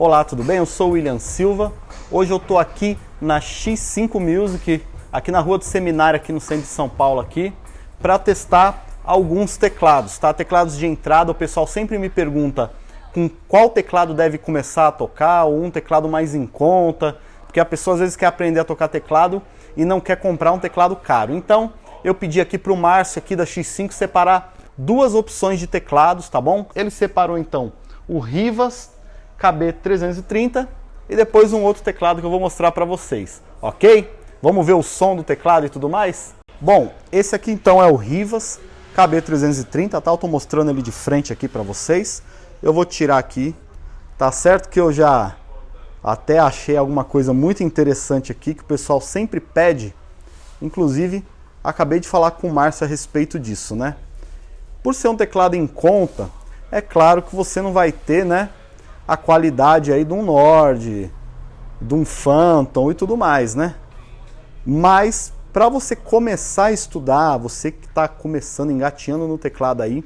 Olá, tudo bem? Eu sou o William Silva. Hoje eu estou aqui na X5 Music, aqui na rua do Seminário, aqui no centro de São Paulo, aqui, para testar alguns teclados, tá? Teclados de entrada, o pessoal sempre me pergunta com qual teclado deve começar a tocar, ou um teclado mais em conta, porque a pessoa às vezes quer aprender a tocar teclado e não quer comprar um teclado caro. Então, eu pedi aqui para o Márcio aqui da X5 separar duas opções de teclados, tá bom? Ele separou então o Rivas KB330 e depois um outro teclado que eu vou mostrar para vocês, ok? Vamos ver o som do teclado e tudo mais? Bom, esse aqui então é o Rivas KB330, tá? Eu tô mostrando ele de frente aqui para vocês. Eu vou tirar aqui, tá certo que eu já até achei alguma coisa muito interessante aqui que o pessoal sempre pede. Inclusive, acabei de falar com o Márcio a respeito disso, né? Por ser um teclado em conta, é claro que você não vai ter, né, a qualidade aí de um Nord, de um Phantom e tudo mais, né? Mas para você começar a estudar, você que está começando, engateando no teclado aí,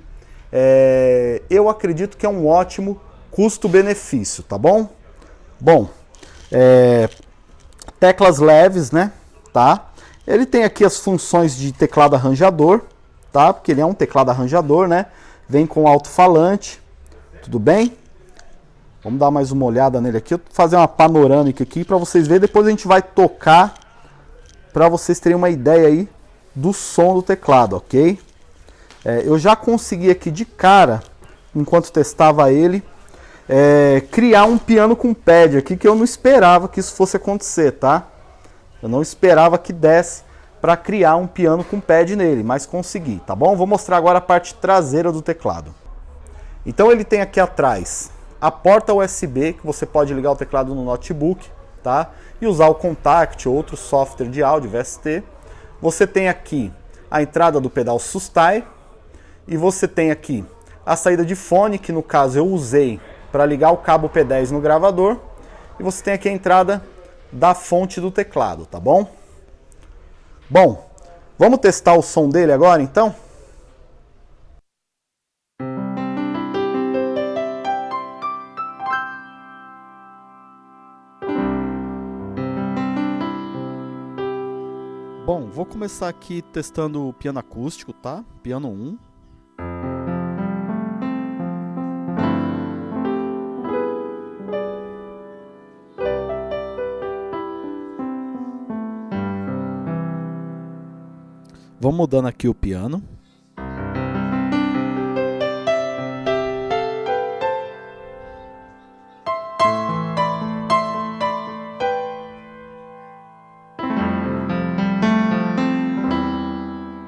é, eu acredito que é um ótimo custo-benefício, tá bom? Bom, é, teclas leves, né? Tá? Ele tem aqui as funções de teclado arranjador, tá? Porque ele é um teclado arranjador, né? Vem com alto-falante, tudo bem? Vamos dar mais uma olhada nele aqui. Eu vou fazer uma panorâmica aqui para vocês verem. Depois a gente vai tocar para vocês terem uma ideia aí do som do teclado, ok? É, eu já consegui aqui de cara, enquanto testava ele, é, criar um piano com pad aqui que eu não esperava que isso fosse acontecer, tá? Eu não esperava que desse para criar um piano com pad nele, mas consegui, tá bom? Vou mostrar agora a parte traseira do teclado. Então ele tem aqui atrás a porta USB, que você pode ligar o teclado no notebook, tá? E usar o Contact, outro software de áudio, VST. Você tem aqui a entrada do pedal Sustai, e você tem aqui a saída de fone, que no caso eu usei para ligar o cabo P10 no gravador, e você tem aqui a entrada da fonte do teclado, tá bom? Bom, vamos testar o som dele agora então? Vou começar aqui testando o piano acústico, tá? Piano 1. Vamos mudando aqui o piano.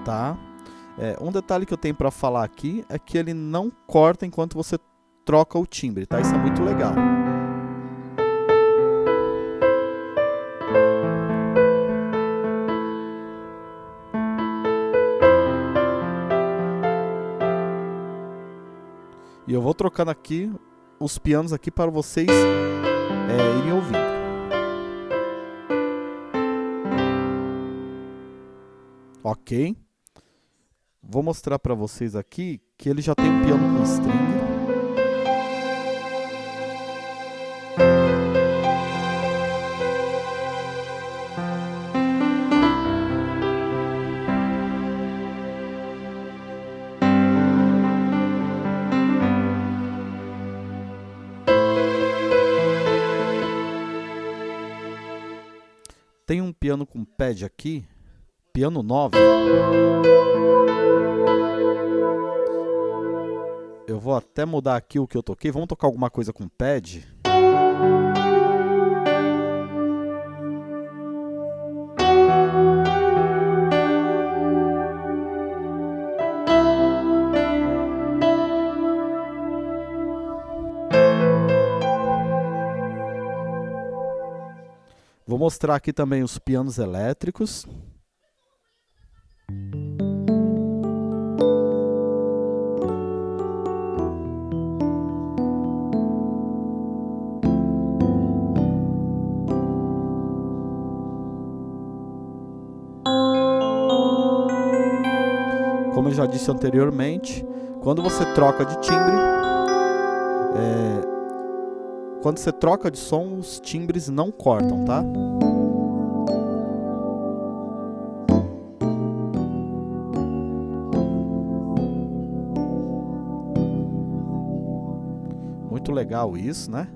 Tá? É, um detalhe que eu tenho para falar aqui é que ele não corta enquanto você troca o timbre, tá? Isso é muito legal. E eu vou trocando aqui os pianos aqui para vocês é, irem ouvindo. Ok? Vou mostrar para vocês aqui que ele já tem um piano com string. Tem um piano com pad aqui, piano 9. Eu vou até mudar aqui o que eu toquei. Vamos tocar alguma coisa com pad. Vou mostrar aqui também os pianos elétricos. Como eu já disse anteriormente, quando você troca de timbre, é, quando você troca de som, os timbres não cortam, tá? Muito legal isso, né?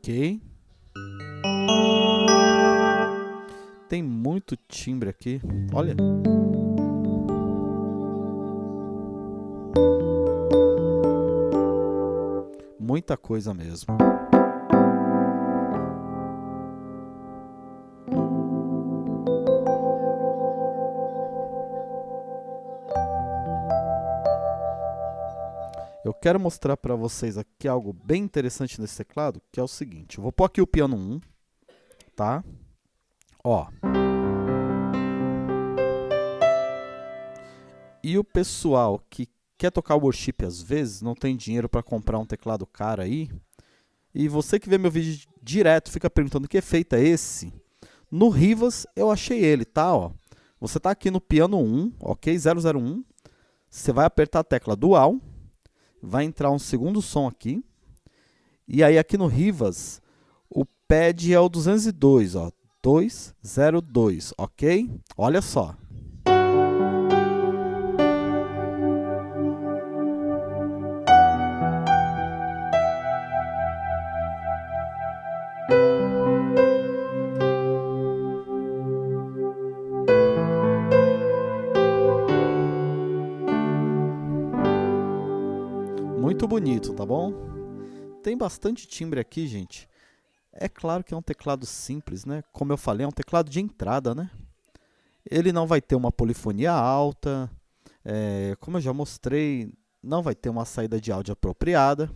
Ok. Tem muito timbre aqui. Olha. Muita coisa mesmo. Quero mostrar para vocês aqui algo bem interessante nesse teclado, que é o seguinte. Eu vou pôr aqui o piano 1, tá? Ó. E o pessoal que quer tocar worship às vezes, não tem dinheiro para comprar um teclado caro aí, e você que vê meu vídeo direto fica perguntando que efeito é esse, no Rivas eu achei ele, tá? Ó. Você tá aqui no piano 1, ok? 001, você vai apertar a tecla dual, vai entrar um segundo som aqui. E aí aqui no Rivas, o pad é o 202, ó, 202, ok? Olha só. Bonito, tá bom? Tem bastante timbre aqui, gente. É claro que é um teclado simples, né? Como eu falei, é um teclado de entrada, né? Ele não vai ter uma polifonia alta, é, como eu já mostrei, não vai ter uma saída de áudio apropriada,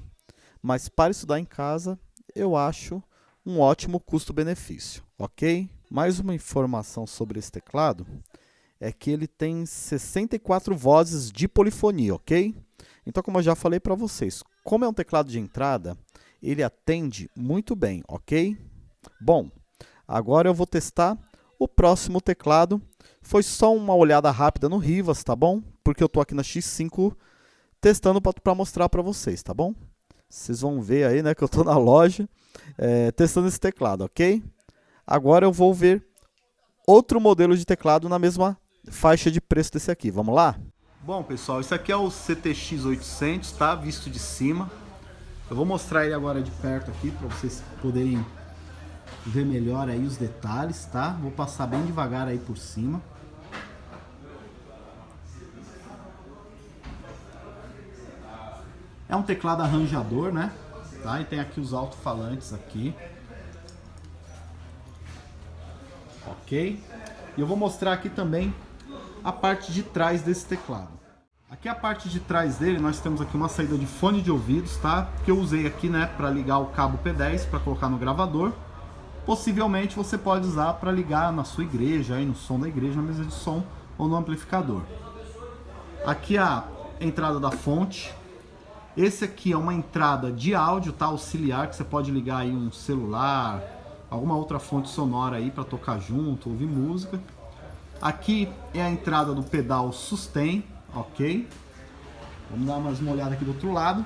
mas para estudar em casa, eu acho um ótimo custo-benefício, ok? Mais uma informação sobre esse teclado é que ele tem 64 vozes de polifonia, ok? Então, como eu já falei para vocês, como é um teclado de entrada, ele atende muito bem, ok? Bom, agora eu vou testar o próximo teclado. Foi só uma olhada rápida no Rivas, tá bom? Porque eu estou aqui na X5 testando para mostrar para vocês, tá bom? Vocês vão ver aí, né, que eu estou na loja é, testando esse teclado, ok? Agora eu vou ver outro modelo de teclado na mesma faixa de preço desse aqui. Vamos lá? Bom, pessoal, esse aqui é o CTX 800, tá? Visto de cima. Eu vou mostrar ele agora de perto aqui para vocês poderem ver melhor aí os detalhes, tá? Vou passar bem devagar aí por cima. É um teclado arranjador, né? Tá? E tem aqui os alto-falantes aqui. Ok? E eu vou mostrar aqui também a parte de trás desse teclado. Aqui a parte de trás dele, nós temos aqui uma saída de fone de ouvidos, tá? Que eu usei aqui, né, para ligar o cabo P10 para colocar no gravador. Possivelmente você pode usar para ligar na sua igreja, aí no som da igreja, na mesa de som ou no amplificador. Aqui a entrada da fonte. Esse aqui é uma entrada de áudio, tá? Auxiliar, que você pode ligar aí um celular, alguma outra fonte sonora aí para tocar junto, ouvir música. Aqui é a entrada do pedal sustain, ok? Vamos dar mais uma olhada aqui do outro lado.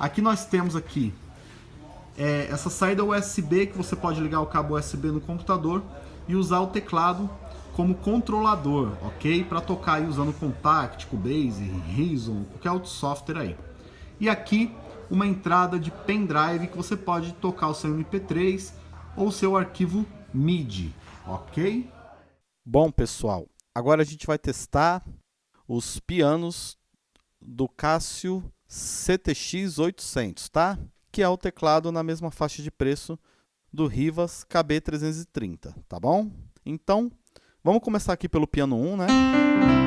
Aqui nós temos aqui é, essa saída USB que você pode ligar o cabo USB no computador e usar o teclado como controlador, ok? Para tocar aí usando Contact, Cubase, Reason, qualquer outro software aí. E aqui uma entrada de pendrive que você pode tocar o seu MP3 ou seu arquivo MIDI, ok? Bom, pessoal, agora a gente vai testar os pianos do Casio CTX 800, tá? Que é o teclado na mesma faixa de preço do Rivas KB330, tá bom? Então, vamos começar aqui pelo piano 1, né?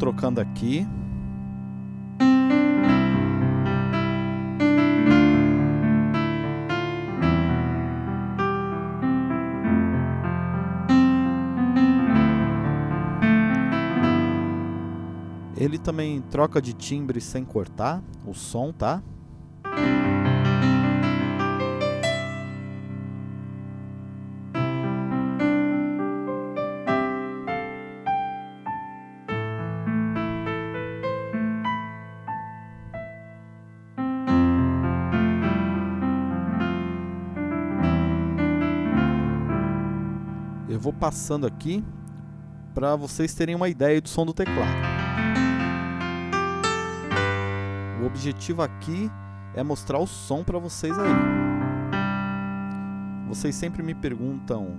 Trocando aqui. Ele também troca de timbre sem cortar o som, tá? Passando aqui para vocês terem uma ideia do som do teclado. O objetivo aqui é mostrar o som para vocês aí. Vocês sempre me perguntam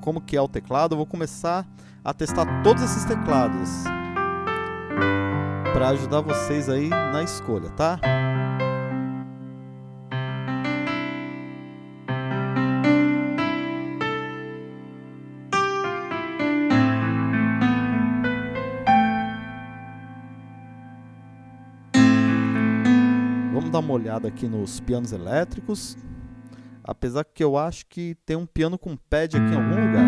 como que é o teclado, eu vou começar a testar todos esses teclados para ajudar vocês aí na escolha, tá? Uma olhada aqui nos pianos elétricos. Apesar que eu acho que tem um piano com pad aqui em algum lugar.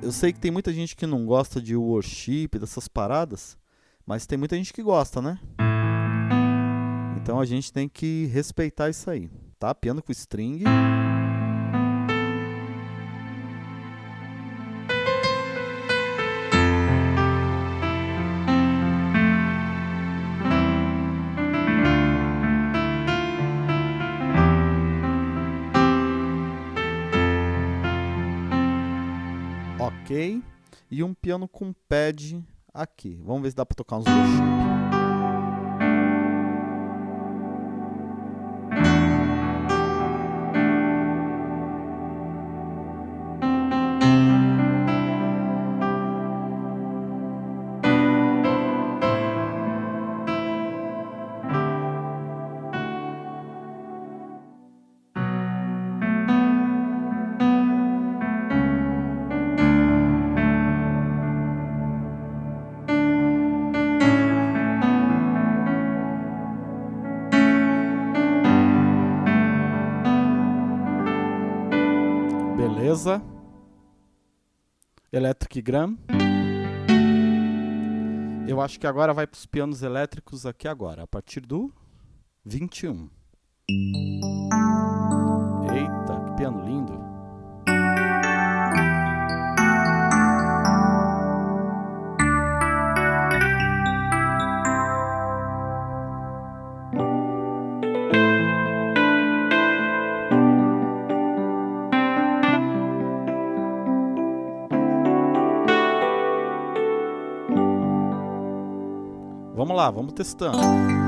Eu sei que tem muita gente que não gosta de worship, dessas paradas, mas tem muita gente que gosta, né? Então a gente tem que respeitar isso aí, tá? Piano com string. Piano com pad aqui. Vamos ver se dá para tocar uns worship. Electric Gram. Eu acho que agora vai para os pianos elétricos aqui agora, a partir do 21. Eita, que piano lindo. Lá, vamos testando.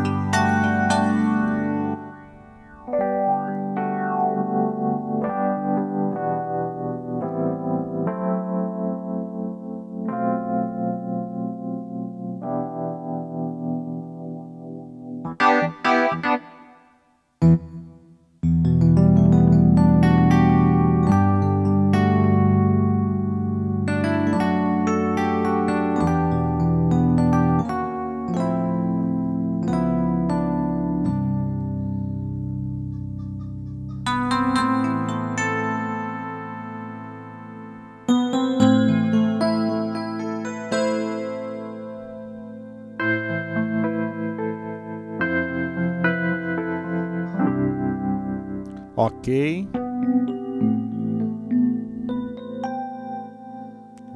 Ok.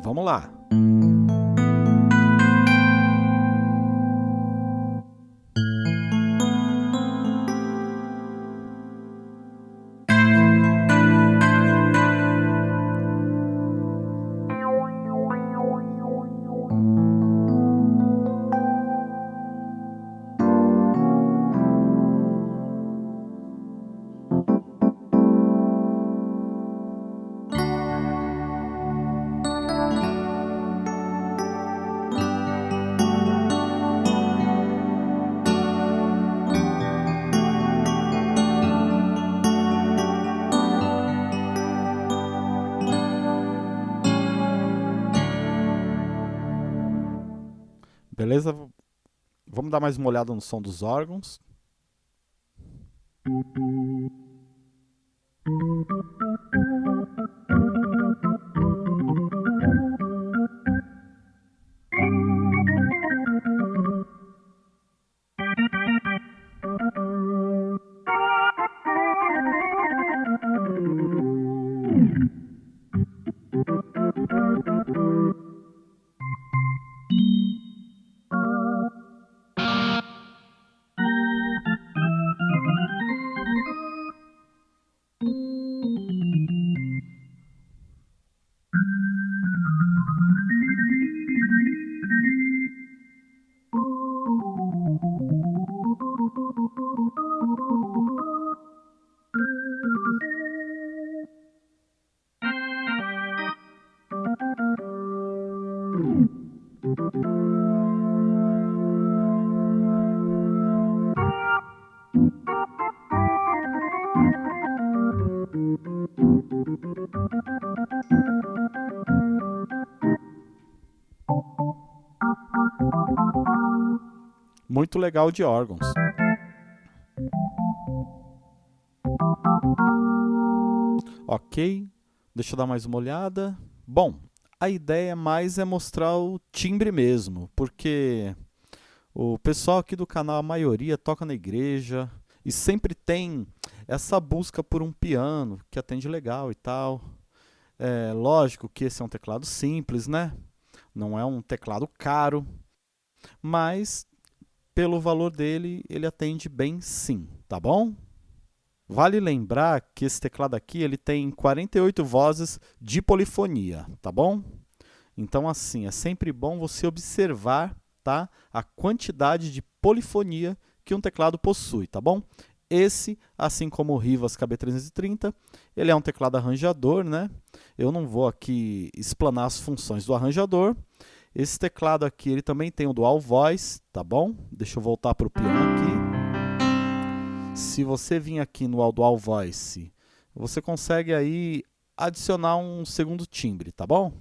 Vamos lá. Beleza? Vamos dar mais uma olhada no som dos órgãos. Legal de órgãos. Ok, deixa eu dar mais uma olhada. Bom, a ideia mais é mostrar o timbre mesmo, porque o pessoal aqui do canal, a maioria, toca na igreja e sempre tem essa busca por um piano que atende legal e tal. É lógico que esse é um teclado simples, né? Não é um teclado caro, mas pelo valor dele, ele atende bem sim, tá bom? Vale lembrar que esse teclado aqui ele tem 48 vozes de polifonia, tá bom? Então assim, é sempre bom você observar tá, a quantidade de polifonia que um teclado possui, tá bom? Esse, assim como o Rivas KB330, ele é um teclado arranjador, né? Eu não vou aqui explanar as funções do arranjador. Esse teclado aqui, ele também tem o Dual Voice, tá bom? Deixa eu voltar para o piano aqui. Se você vir aqui no Dual Voice, você consegue aí adicionar um segundo timbre, tá bom?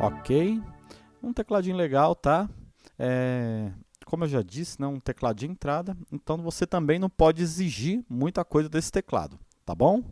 Ok, um tecladinho legal, tá? É, como eu já disse, né, um teclado de entrada, então você também não pode exigir muita coisa desse teclado, tá bom?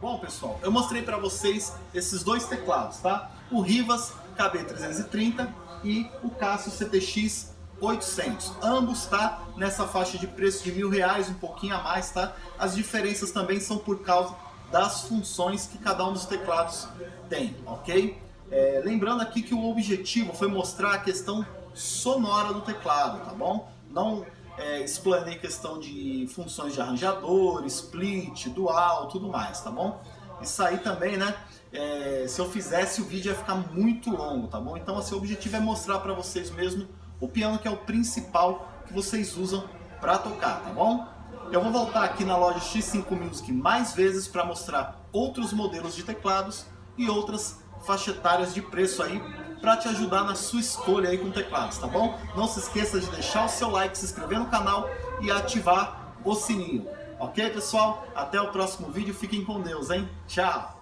Bom, pessoal, eu mostrei para vocês esses dois teclados, tá? O Rivas KB330 e o Casio CTX 800. Ambos, tá? Nessa faixa de preço de mil reais, um pouquinho a mais, tá? As diferenças também são por causa das funções que cada um dos teclados tem, ok? É, lembrando aqui que o objetivo foi mostrar a questão sonora do teclado, tá bom? Não é, explanei questão de funções de arranjador, split, dual, tudo mais, tá bom? Isso aí também, né? É, se eu fizesse o vídeo ia ficar muito longo, tá bom? Então assim, o objetivo é mostrar para vocês mesmo o piano que é o principal que vocês usam para tocar, tá bom? Eu vou voltar aqui na loja X5 Music mais vezes para mostrar outros modelos de teclados e outras faixas etárias de preço aí para te ajudar na sua escolha aí com teclados, tá bom? Não se esqueça de deixar o seu like, se inscrever no canal e ativar o sininho. Ok, pessoal? Até o próximo vídeo. Fiquem com Deus, hein? Tchau!